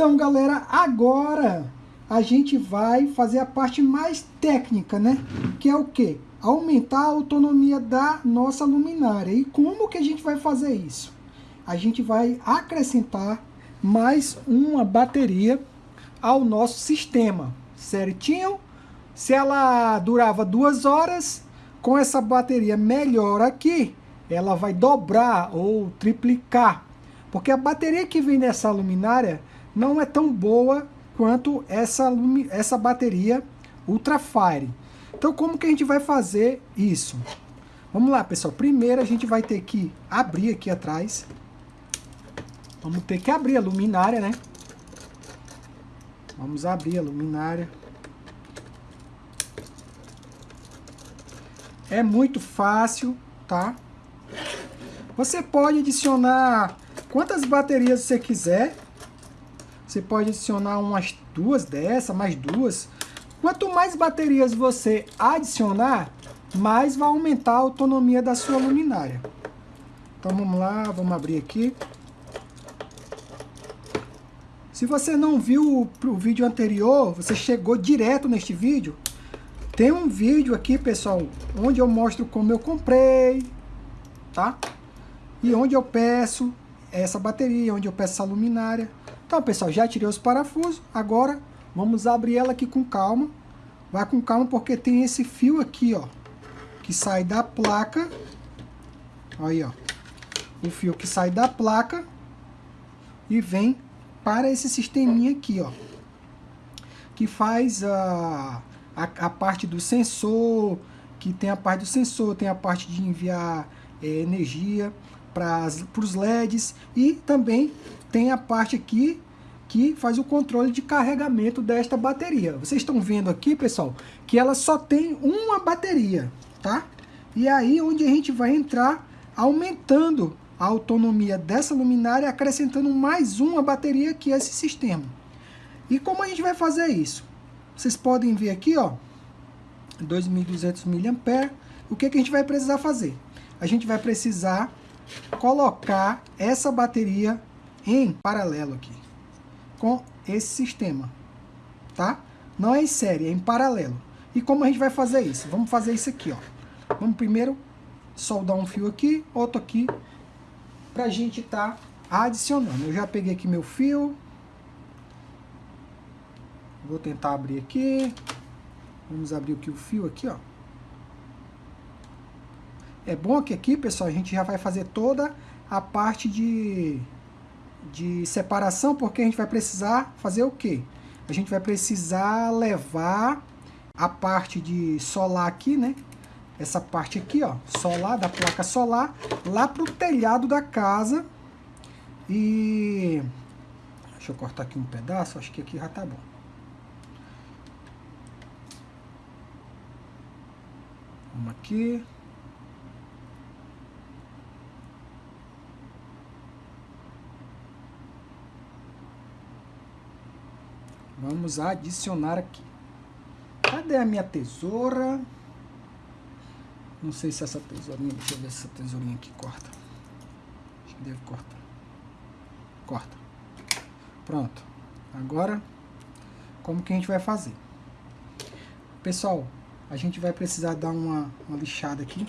Então, galera, agora a gente vai fazer a parte mais técnica, né? Que é o quê? Aumentar a autonomia da nossa luminária. E como que a gente vai fazer isso? A gente vai acrescentar mais uma bateria ao nosso sistema, certinho? Se ela durava duas horas, com essa bateria melhor aqui, ela vai dobrar ou triplicar. Porque a bateria que vem nessa luminária não é tão boa quanto essa, essa bateria Ultrafire. Então como que a gente vai fazer isso? Vamos lá, pessoal. Primeiro a gente vai ter que abrir aqui atrás. Vamos ter que abrir a luminária, né? Vamos abrir a luminária. É muito fácil, tá? Você pode adicionar quantas baterias você quiser. Você pode adicionar umas duas dessa, mais duas. Quanto mais baterias você adicionar, mais vai aumentar a autonomia da sua luminária. Então vamos lá, vamos abrir aqui. Se você não viu o vídeo anterior, você chegou direto neste vídeo, tem um vídeo aqui, pessoal, onde eu mostro como eu comprei, tá? E onde eu peço essa bateria, onde eu peço essa luminária. Então, pessoal, já tirei os parafusos. Agora, vamos abrir ela aqui com calma. Vai com calma porque tem esse fio aqui, ó. Que sai da placa. Aí, ó. O fio que sai da placa e vem para esse sisteminha aqui, ó. Que faz a a, a parte do sensor, que tem a parte do sensor, tem a parte de enviar é, energia para os LEDs e também tem a parte aqui que faz o controle de carregamento desta bateria. Vocês estão vendo aqui, pessoal, que ela só tem uma bateria, tá? E aí onde a gente vai entrar aumentando a autonomia dessa luminária, acrescentando mais uma bateria que é esse sistema. E como a gente vai fazer isso? Vocês podem ver aqui, ó, 2.200 mAh. O que, que a gente vai precisar fazer? A gente vai precisar colocar essa bateria em paralelo aqui, com esse sistema, tá? Não é em série, é em paralelo. E como a gente vai fazer isso? Vamos fazer isso aqui, ó. Vamos primeiro soldar um fio aqui, outro aqui, pra gente tá adicionando. Eu já peguei aqui meu fio, Vou tentar abrir aqui. Vamos abrir aqui o fio aqui, ó. É bom que aqui, pessoal, a gente já vai fazer toda a parte de, de separação, porque a gente vai precisar fazer o quê? A gente vai precisar levar a parte de solar aqui, né? Essa parte aqui, ó, solar, da placa solar, lá pro telhado da casa. E... Deixa eu cortar aqui um pedaço, acho que aqui já tá bom. Vamos aqui. Vamos adicionar aqui. Cadê a minha tesoura? Não sei se essa tesourinha, deixa eu ver se essa tesourinha aqui corta. Acho que deve cortar. Corta. Pronto. Agora, como que a gente vai fazer? Pessoal, a gente vai precisar dar uma, uma lixada aqui.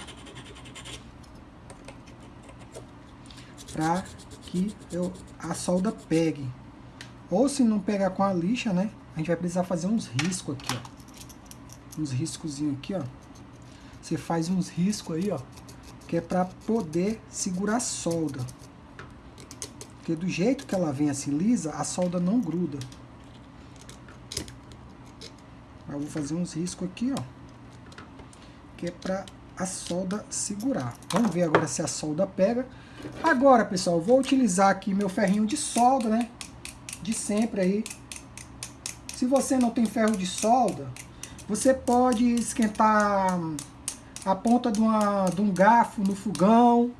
Para que eu, a solda pegue. Ou se não pegar com a lixa, né? A gente vai precisar fazer uns riscos aqui, ó. Uns riscozinhos aqui, ó. Você faz uns riscos aí, ó. Que é para poder segurar a solda. Porque do jeito que ela vem assim lisa, a solda não gruda. Eu vou fazer uns riscos aqui, ó que é para a solda segurar. Vamos ver agora se a solda pega. Agora, pessoal, vou utilizar aqui meu ferrinho de solda, né? De sempre aí. Se você não tem ferro de solda, você pode esquentar a ponta de, uma, de um garfo no fogão,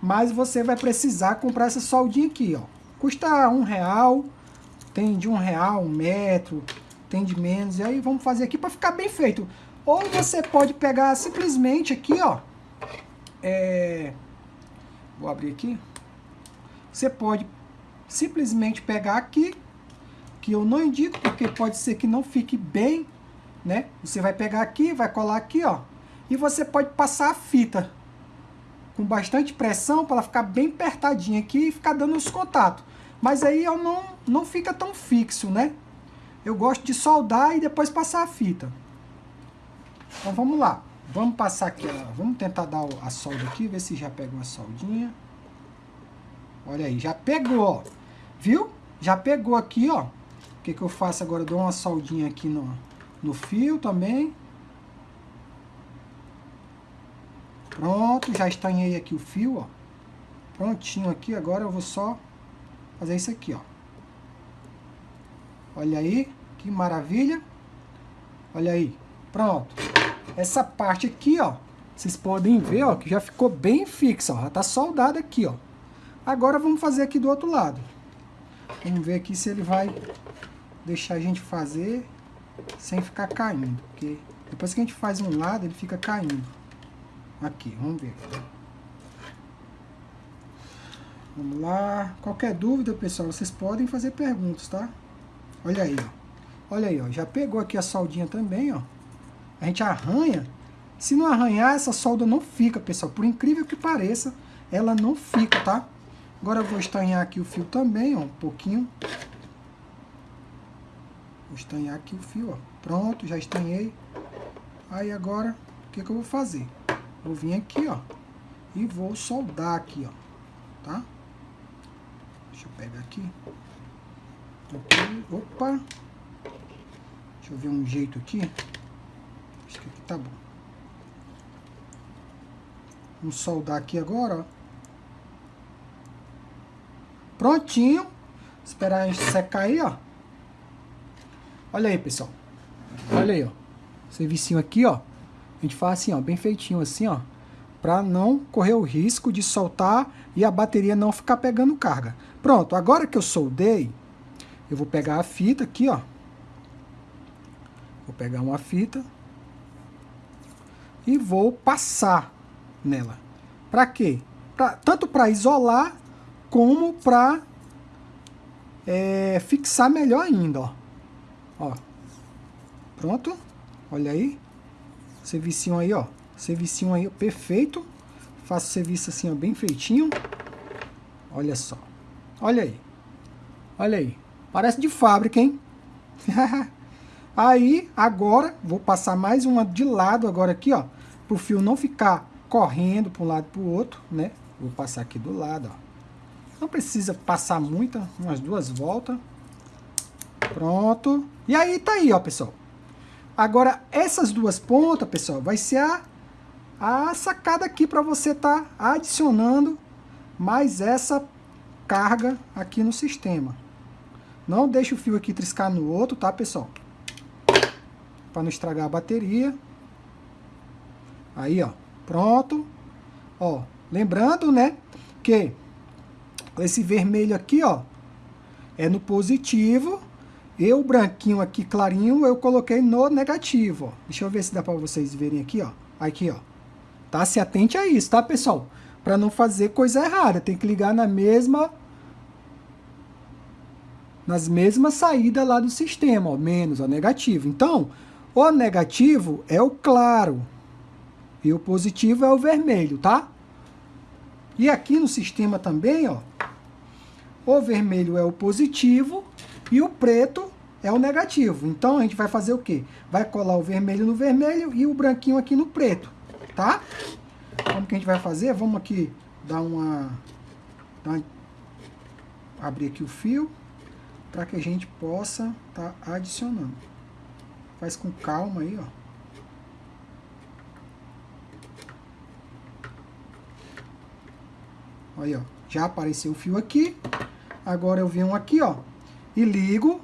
mas você vai precisar comprar essa soldinha aqui, ó. Custa um real, tem de um real, um metro, tem de menos. E aí vamos fazer aqui para ficar bem feito. Ou você pode pegar simplesmente aqui, ó. É, vou abrir aqui. Você pode simplesmente pegar aqui que eu não indico, porque pode ser que não fique bem, né? Você vai pegar aqui, vai colar aqui, ó, e você pode passar a fita com bastante pressão para ela ficar bem apertadinha aqui e ficar dando os contatos. Mas aí eu não, não fica tão fixo, né? Eu gosto de soldar e depois passar a fita. Então vamos lá. Vamos passar aqui, ó. vamos tentar dar a solda aqui, ver se já pegou a soldinha. Olha aí, já pegou. Viu? Já pegou aqui, ó. O que, que eu faço agora? Eu dou uma soldinha aqui no, no fio também. Pronto, já estanhei aqui o fio, ó. Prontinho aqui, agora eu vou só fazer isso aqui, ó. Olha aí, que maravilha. Olha aí, pronto. Essa parte aqui, ó, vocês podem ver, ó, que já ficou bem fixa, ó. Já tá soldada aqui, ó. Agora vamos fazer aqui do outro lado. Vamos ver aqui se ele vai deixar a gente fazer sem ficar caindo. Porque depois que a gente faz um lado, ele fica caindo. Aqui, vamos ver. Vamos lá. Qualquer dúvida, pessoal, vocês podem fazer perguntas, tá? Olha aí, ó. Olha aí, ó. Já pegou aqui a soldinha também, ó. A gente arranha. Se não arranhar, essa solda não fica, pessoal. Por incrível que pareça, ela não fica, tá? Agora eu vou estanhar aqui o fio também, ó, um pouquinho. Vou estanhar aqui o fio, ó. Pronto, já estanhei. Aí agora, o que, que eu vou fazer? Vou vir aqui, ó, e vou soldar aqui, ó, tá? Deixa eu pegar aqui. aqui. Opa! Deixa eu ver um jeito aqui. Acho que aqui tá bom. Vamos soldar aqui agora, ó. Prontinho. Esperar a gente secar aí, ó. Olha aí, pessoal. Olha aí, ó. Servicinho aqui, ó. A gente faz assim, ó, bem feitinho assim, ó. Pra não correr o risco de soltar e a bateria não ficar pegando carga. Pronto, agora que eu soldei, eu vou pegar a fita aqui, ó. Vou pegar uma fita e vou passar nela. Para quê? Pra, tanto para isolar como para é, fixar melhor ainda, ó. ó. Pronto, olha aí, servicinho aí, ó, servicinho aí, perfeito, faço serviço assim, ó, bem feitinho, olha só, olha aí, olha aí, parece de fábrica, hein? aí, agora, vou passar mais uma de lado agora aqui, ó, pro fio não ficar correndo para um lado para o outro, né? Vou passar aqui do lado, ó. Não precisa passar muita, umas duas voltas. Pronto. E aí tá aí, ó, pessoal. Agora, essas duas pontas, pessoal, vai ser a, a sacada aqui para você tá adicionando mais essa carga aqui no sistema. Não deixe o fio aqui triscar no outro, tá, pessoal? Para não estragar a bateria. Aí, ó. Pronto. Ó, lembrando, né, que esse vermelho aqui, ó, é no positivo. E o branquinho aqui, clarinho, eu coloquei no negativo, ó. Deixa eu ver se dá para vocês verem aqui, ó. Aqui, ó. Tá? Se atente a isso, tá, pessoal? Para não fazer coisa errada. Tem que ligar na mesma... Nas mesmas saídas lá do sistema, ó. Menos, ó, negativo. Então, o negativo é o claro. E o positivo é o vermelho, tá? E aqui no sistema também, ó, o vermelho é o positivo e o preto é o negativo. Então a gente vai fazer o quê? Vai colar o vermelho no vermelho e o branquinho aqui no preto, tá? Como que a gente vai fazer? Vamos aqui dar uma, dar uma abrir aqui o fio para que a gente possa tá adicionando. Faz com calma aí, ó. Aí, ó. Já apareceu o fio aqui. Agora eu venho aqui, ó, e ligo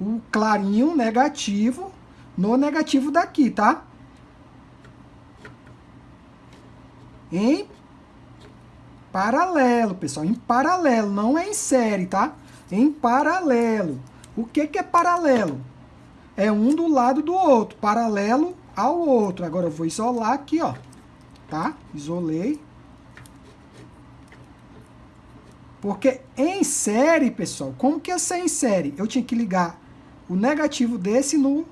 o clarinho negativo no negativo daqui, tá? Em paralelo, pessoal, em paralelo, não é em série, tá? Em paralelo. O que que é paralelo? É um do lado do outro, paralelo ao outro. Agora eu vou isolar aqui, ó, tá? Isolei. Porque em série, pessoal, como que ia ser em série? Eu tinha que ligar o negativo desse no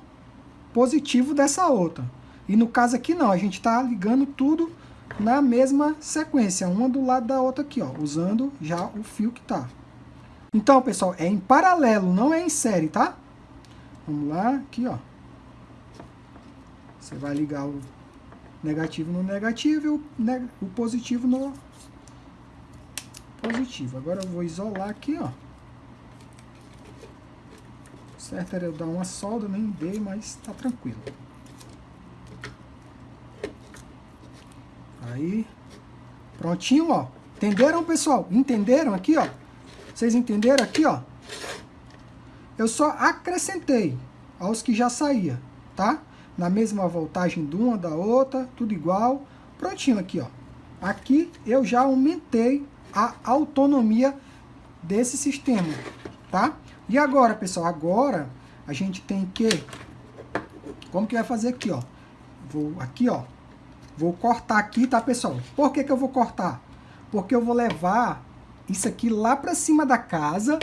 positivo dessa outra. E no caso aqui não, a gente está ligando tudo na mesma sequência, uma do lado da outra aqui, ó, usando já o fio que tá. Então, pessoal, é em paralelo, não é em série, tá? Vamos lá, aqui, ó. Você vai ligar o negativo no negativo e o, o positivo no positivo. Agora eu vou isolar aqui, ó. Certo era eu dar uma solda, nem dei, mas tá tranquilo. Aí, prontinho, ó. Entenderam, pessoal? Entenderam aqui, ó? Vocês entenderam aqui, ó? Eu só acrescentei aos que já saía, tá? Na mesma voltagem de uma da outra, tudo igual. Prontinho aqui, ó. Aqui eu já aumentei a autonomia desse sistema, tá? E agora, pessoal, agora a gente tem que... Como que vai fazer aqui, ó? Vou aqui, ó, Vou cortar aqui, tá, pessoal? Por que, que eu vou cortar? Porque eu vou levar isso aqui lá para cima da casa.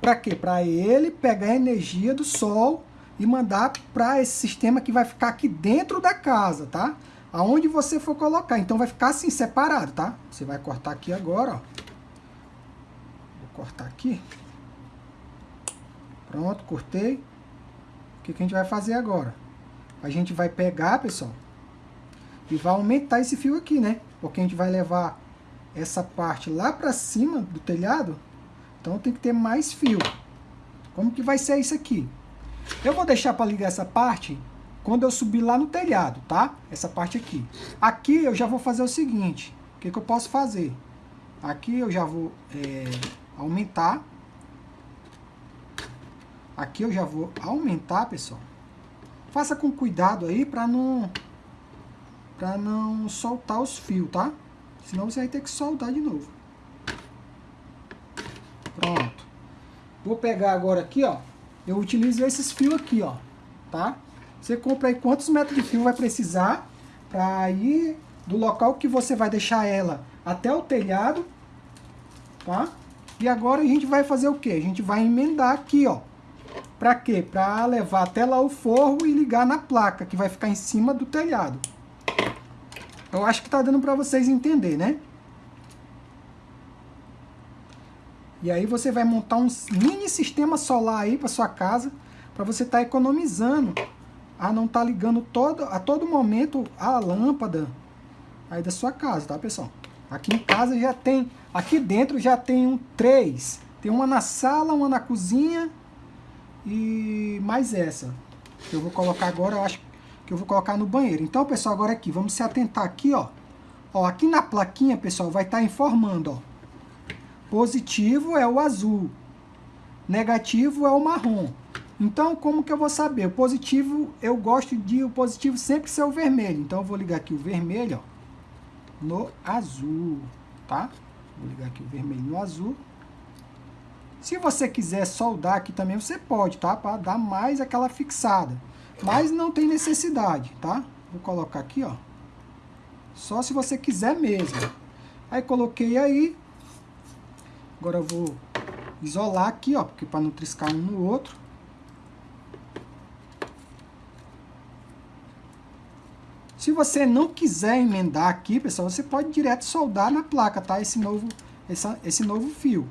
Para quê? Para ele pegar a energia do sol e mandar para esse sistema que vai ficar aqui dentro da casa, tá? Aonde você for colocar. Então vai ficar assim, separado, tá? Você vai cortar aqui agora, ó. Vou cortar aqui. Pronto, cortei. O que, que a gente vai fazer agora? A gente vai pegar, pessoal, e vai aumentar esse fio aqui, né? Porque a gente vai levar essa parte lá para cima do telhado, então tem que ter mais fio. Como que vai ser isso aqui? Eu vou deixar para ligar essa parte quando eu subir lá no telhado, tá? Essa parte aqui. Aqui eu já vou fazer o seguinte, o que, que eu posso fazer? Aqui eu já vou é, aumentar. Aqui eu já vou aumentar, pessoal. Faça com cuidado aí para não para não soltar os fios, tá? Senão você vai ter que soltar de novo. Pronto. Vou pegar agora aqui, ó. Eu utilizo esses fios aqui, ó. Tá? Você compra aí quantos metros de fio vai precisar para ir do local que você vai deixar ela até o telhado, tá? E agora a gente vai fazer o que? A gente vai emendar aqui, ó. Para quê? Para levar até lá o forro e ligar na placa que vai ficar em cima do telhado. Eu acho que está dando para vocês entender, né? E aí você vai montar um mini sistema solar aí para sua casa, para você estar tá economizando a não estar tá ligando todo, a todo momento a lâmpada aí da sua casa, tá, pessoal? Aqui em casa já tem, aqui dentro já tem um três. Tem uma na sala, uma na cozinha e mais essa. Eu vou colocar agora, eu acho que eu vou colocar no banheiro. Então, pessoal, agora aqui, vamos se atentar aqui, ó. Ó, aqui na plaquinha, pessoal, vai estar tá informando, ó. Positivo é o azul. Negativo é o marrom. Então, como que eu vou saber? O positivo, eu gosto de o positivo sempre ser o vermelho. Então, eu vou ligar aqui o vermelho, ó, no azul, tá? Vou ligar aqui o vermelho no azul. Se você quiser soldar aqui também, você pode, tá? Para dar mais aquela fixada. Mas não tem necessidade, tá? Vou colocar aqui, ó. Só se você quiser mesmo. Aí coloquei aí. Agora eu vou isolar aqui, ó, porque para não triscar um no outro. Se você não quiser emendar aqui, pessoal, você pode direto soldar na placa, tá? Esse novo, essa, esse novo fio.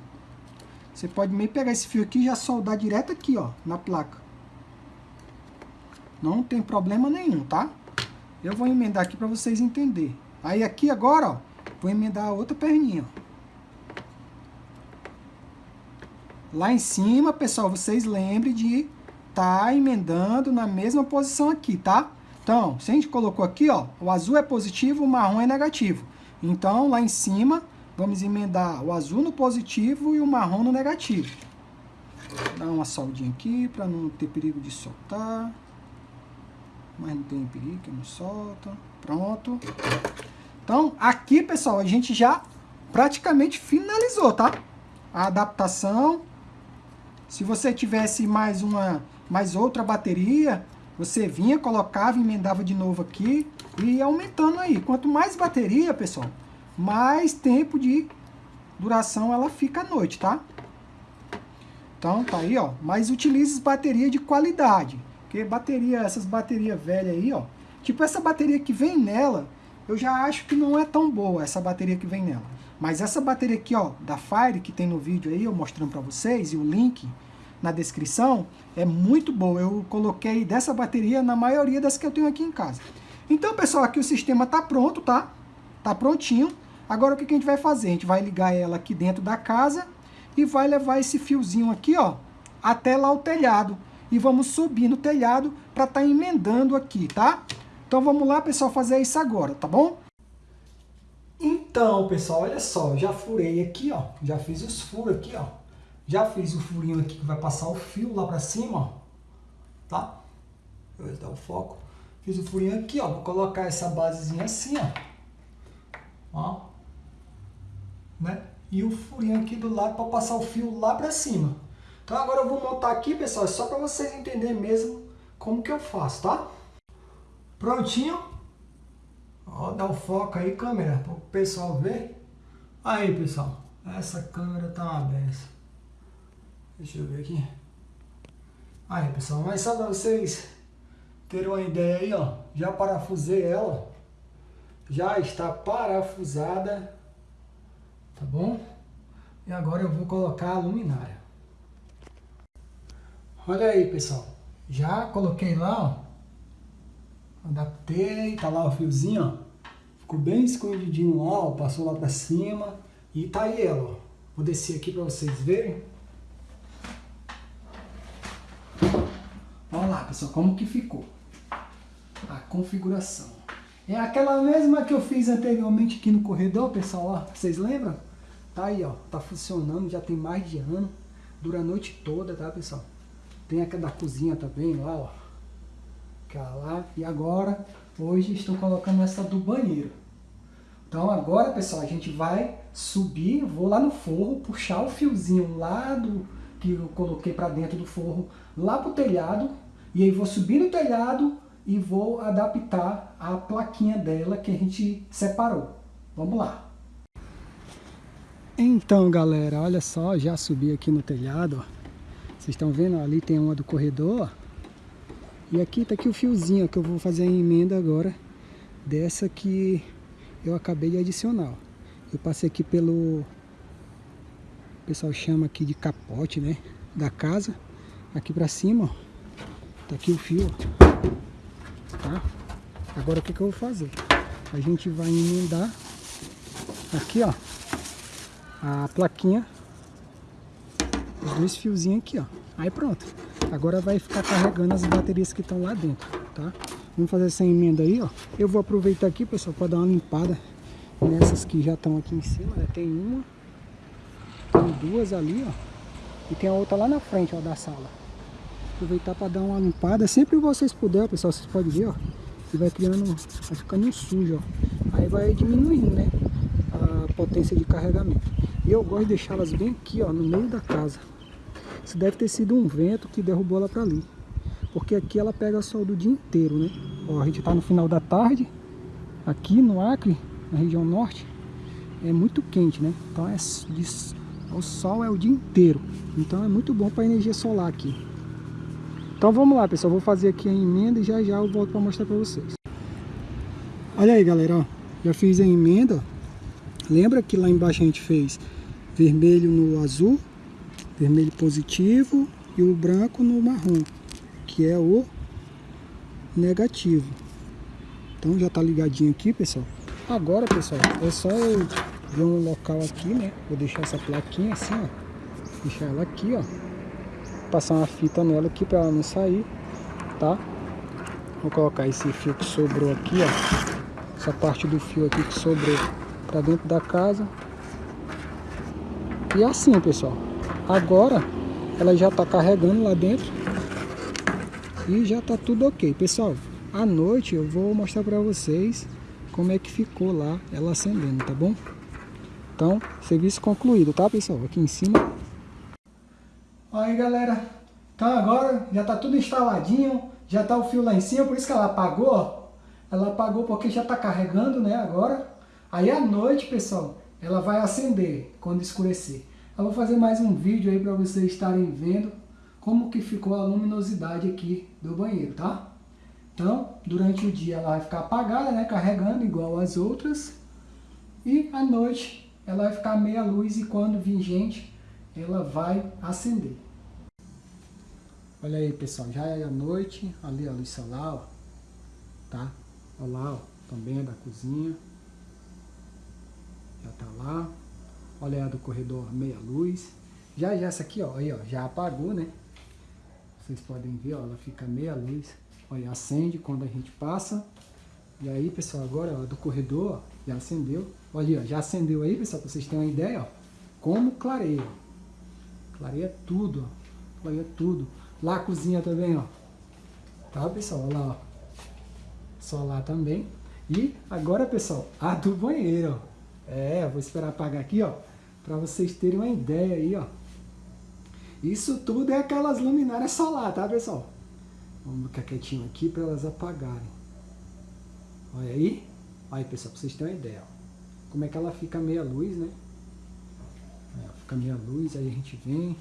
Você pode meio pegar esse fio aqui e já soldar direto aqui, ó, na placa. Não tem problema nenhum, tá? Eu vou emendar aqui para vocês entenderem. Aí aqui agora, ó, vou emendar a outra perninha, ó. Lá em cima, pessoal, vocês lembrem de tá emendando na mesma posição aqui, tá? Então, se a gente colocou aqui, ó, o azul é positivo, o marrom é negativo. Então, lá em cima, vamos emendar o azul no positivo e o marrom no negativo. Dar uma soldinha aqui para não ter perigo de soltar mas não tem perigo, não solta. Pronto. Então, aqui, pessoal, a gente já praticamente finalizou, tá? A adaptação. Se você tivesse mais uma, mais outra bateria, você vinha, colocava, emendava de novo aqui e aumentando aí. Quanto mais bateria, pessoal, mais tempo de duração ela fica à noite, tá? Então tá aí, ó. Mas utilize bateria de qualidade. Porque bateria, essas baterias velhas aí, ó. Tipo essa bateria que vem nela, eu já acho que não é tão boa essa bateria que vem nela. Mas essa bateria aqui, ó, da Fire, que tem no vídeo aí, eu mostrando pra vocês, e o link na descrição, é muito boa. Eu coloquei dessa bateria na maioria das que eu tenho aqui em casa. Então, pessoal, aqui o sistema tá pronto, tá? Tá prontinho. Agora, o que a gente vai fazer? A gente vai ligar ela aqui dentro da casa e vai levar esse fiozinho aqui, ó, até lá o telhado. E vamos subir no telhado para estar tá emendando aqui, tá? Então, vamos lá, pessoal, fazer isso agora, tá bom? Então, pessoal, olha só, já furei aqui, ó. Já fiz os furos aqui, ó. Já fiz o furinho aqui que vai passar o fio lá pra cima. Tá? Deixa eu dar o foco. Fiz o furinho aqui, ó. Vou colocar essa basezinha assim, ó. Ó. Né? E o furinho aqui do lado para passar o fio lá pra cima. Então agora eu vou montar aqui, pessoal, só para vocês entenderem mesmo como que eu faço, tá? Prontinho. Ó, dá o foco aí, câmera, para o pessoal ver. Aí, pessoal, essa câmera tá uma benção. Deixa eu ver aqui. Aí, pessoal, mas só para vocês terem uma ideia aí, ó, já parafusei ela. Já está parafusada, tá bom? E agora eu vou colocar a luminária. Olha aí, pessoal. Já coloquei lá, ó. Adaptei, tá lá o fiozinho, ó. Ficou bem escondidinho lá, ó. Passou lá pra cima. E tá aí ela, ó. Vou descer aqui pra vocês verem. Olha lá, pessoal, como que ficou. A configuração. É aquela mesma que eu fiz anteriormente aqui no corredor, pessoal, ó. Vocês lembram? Tá aí, ó. Tá funcionando, já tem mais de ano. Dura a noite toda, tá, pessoal? Tem aquela da cozinha também lá, ó lá. E agora, hoje estou colocando essa do banheiro. Então agora, pessoal, a gente vai subir, vou lá no forro, puxar o fiozinho lá do que eu coloquei para dentro do forro, lá pro telhado, e aí vou subir no telhado e vou adaptar a plaquinha dela que a gente separou. Vamos lá. Então, galera, olha só, já subi aqui no telhado. Vocês estão vendo ali tem uma do corredor. E aqui tá aqui o fiozinho que eu vou fazer a emenda agora dessa que eu acabei de adicionar. Eu passei aqui pelo o pessoal chama aqui de capote, né, da casa. Aqui pra cima, ó, tá aqui o fio, ó, tá? Agora o que que eu vou fazer? A gente vai emendar aqui, ó, a plaquinha, os dois fiozinhos aqui, ó. Aí pronto. Agora vai ficar carregando as baterias que estão lá dentro, tá? Vamos fazer essa emenda aí, ó. Eu vou aproveitar aqui, pessoal, para dar uma limpada nessas que já estão aqui em cima, né? Tem uma, tem duas ali, ó. E tem a outra lá na frente, ó, da sala. Aproveitar para dar uma limpada. Sempre que vocês puderem, pessoal, vocês podem ver, ó. E vai criando, vai ficando sujo, ó. Aí vai diminuindo, né? A potência de carregamento. E eu gosto de deixá-las bem aqui, ó, no meio da casa. Isso deve ter sido um vento que derrubou ela para ali. Porque aqui ela pega sol do dia inteiro, né? Ó, a gente está no final da tarde, aqui no Acre, na região norte, é muito quente, né? Então é, o sol é o dia inteiro. Então é muito bom para energia solar aqui. Então vamos lá, pessoal. Vou fazer aqui a emenda e já já eu volto para mostrar para vocês. Olha aí, galera. Ó. Já fiz a emenda. Lembra que lá embaixo a gente fez vermelho no azul vermelho positivo e o branco no marrom, que é o negativo. Então já tá ligadinho aqui, pessoal. Agora, pessoal, é só eu ver um local aqui, né? Vou deixar essa plaquinha assim, ó. Deixar ela aqui, ó. Passar uma fita nela aqui para ela não sair, tá? Vou colocar esse fio que sobrou aqui, ó. Essa parte do fio aqui que sobrou para dentro da casa. E assim, pessoal. Agora ela já está carregando lá dentro e já está tudo ok. Pessoal, à noite eu vou mostrar para vocês como é que ficou lá ela acendendo, tá bom? Então, serviço concluído, tá pessoal? Aqui em cima. Aí galera, então agora já está tudo instaladinho, já está o fio lá em cima, por isso que ela apagou. Ela apagou porque já está carregando, né, agora. Aí à noite, pessoal, ela vai acender quando escurecer. Eu vou fazer mais um vídeo aí para vocês estarem vendo como que ficou a luminosidade aqui do banheiro, tá? Então, durante o dia ela vai ficar apagada, né, carregando igual as outras. E à noite ela vai ficar meia luz e quando vir gente, ela vai acender. Olha aí, pessoal, já é a noite, ali a luz solar, ó, tá? Olha lá, ó, também é da cozinha. Já tá lá. Olha a do corredor meia luz. Já já essa aqui, ó, aí, ó, já apagou, né? Vocês podem ver, ó, ela fica meia luz. Olha, acende quando a gente passa. E aí, pessoal, agora, ó, do corredor, ó, já acendeu. Olha, ó, já acendeu aí, pessoal, pra vocês terem uma ideia, ó. Como clareia. Clareia tudo, ó. Clareia tudo. Lá cozinha também, ó. Tá, pessoal? Olha lá, ó. Só lá também. E agora, pessoal, a do banheiro, ó. É, vou esperar apagar aqui, ó. Pra vocês terem uma ideia aí, ó. Isso tudo é aquelas luminárias solar, tá, pessoal? Vamos ficar quietinho aqui para elas apagarem. Olha aí. Olha aí, pessoal, para vocês terem uma ideia. Ó. Como é que ela fica meia luz, né? Fica meia luz, aí a gente vem.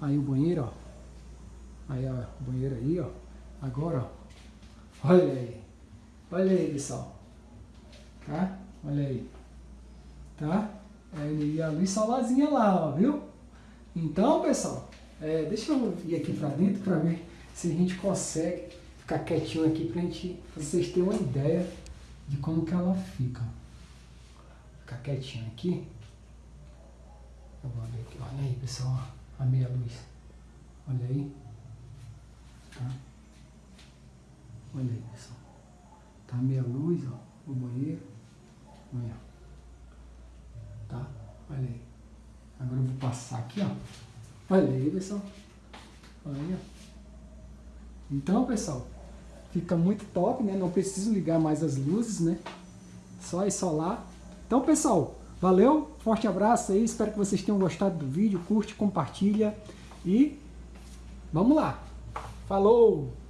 Aí o banheiro, ó. Aí, ó, o banheiro aí, ó. Agora, ó. Olha aí. Olha aí, pessoal. Tá? Olha aí. Tá? Aí a luz solarzinha lá, ó, viu? Então, pessoal, é, deixa eu ir aqui para dentro para ver se a gente consegue ficar quietinho aqui para gente, vocês terem uma ideia de como que ela fica. Ficar quietinho aqui. Eu vou abrir aqui. Olha aí, pessoal, a meia luz. Olha aí. Tá? Olha aí, pessoal. Tá a meia luz, ó, o banheiro. Olha. Tá? Olha aí. Agora eu vou passar aqui, ó. Olha aí, pessoal. Olha. Então, pessoal, fica muito top, né? Não preciso ligar mais as luzes, né? Só isolar. Então, pessoal, valeu. Forte abraço aí. Espero que vocês tenham gostado do vídeo. Curte, compartilha. E vamos lá. Falou!